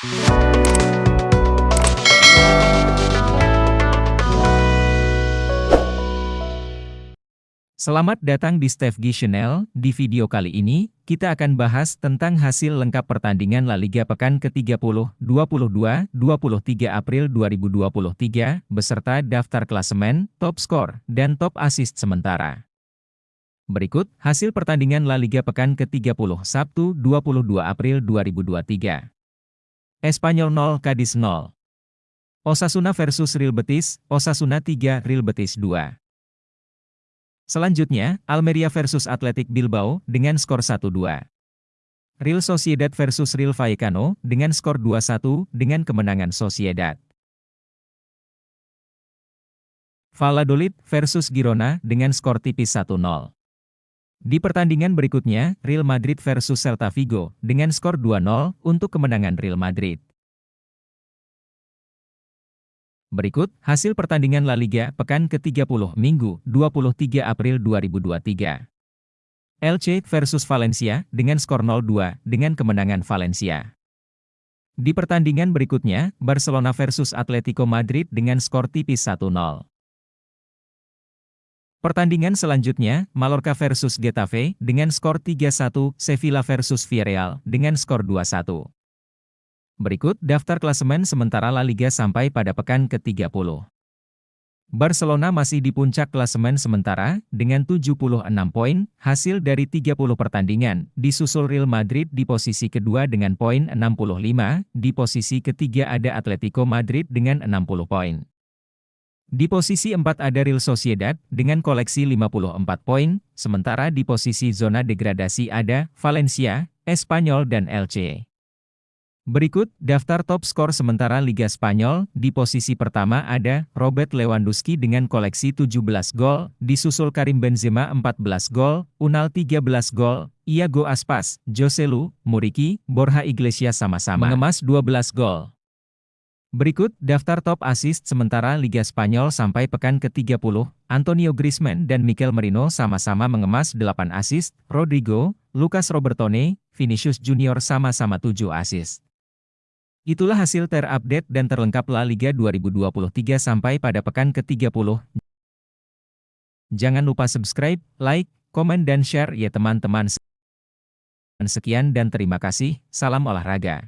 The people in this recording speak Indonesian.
Selamat datang di Steve G Channel. Di video kali ini, kita akan bahas tentang hasil lengkap pertandingan La Liga pekan ke-30, 22, 23 April 2023, beserta daftar klasemen, top skor, dan top assist sementara. Berikut, hasil pertandingan La Liga pekan ke-30 Sabtu 22 April 2023. Espanyol 0 Cadiz 0. Osasuna versus Real Betis, Osasuna 3 Real Betis 2. Selanjutnya, Almeria versus Athletic Bilbao dengan skor 1-2. Real Sociedad versus Real Vallecano dengan skor 2-1 dengan kemenangan Sociedad. Valladolid versus Girona dengan skor tipis 1-0. Di pertandingan berikutnya, Real Madrid versus Celta Vigo dengan skor 2-0 untuk kemenangan Real Madrid. Berikut, hasil pertandingan La Liga pekan ke-30 Minggu 23 April 2023. Elche versus Valencia dengan skor 0-2 dengan kemenangan Valencia. Di pertandingan berikutnya, Barcelona versus Atletico Madrid dengan skor tipis 1-0. Pertandingan selanjutnya, Mallorca versus Getafe dengan skor 3-1, Sevilla versus Villarreal dengan skor 2-1. Berikut daftar klasemen sementara La Liga sampai pada pekan ke-30. Barcelona masih di puncak klasemen sementara, dengan 76 poin, hasil dari 30 pertandingan, disusul Real Madrid di posisi kedua dengan poin 65, di posisi ketiga ada Atletico Madrid dengan 60 poin. Di posisi 4 ada Real Sociedad, dengan koleksi 54 poin, sementara di posisi zona degradasi ada Valencia, Espanyol dan Elche. Berikut, daftar top skor sementara Liga Spanyol, di posisi pertama ada, Robert Lewandowski dengan koleksi 17 gol, disusul Karim Benzema 14 gol, Unal 13 gol, Iago Aspas, Joselu, Muriki, Borja Iglesias sama-sama mengemas 12 gol. Berikut, daftar top assist sementara Liga Spanyol sampai pekan ke-30, Antonio Griezmann dan Mikel Merino sama-sama mengemas 8 assist, Rodrigo, Lucas Robertone, Vinicius Junior sama-sama 7 assist. Itulah hasil terupdate dan terlengkap La Liga 2023 sampai pada pekan ke-30. Jangan lupa subscribe, like, komen dan share ya teman-teman. Sekian dan terima kasih, salam olahraga.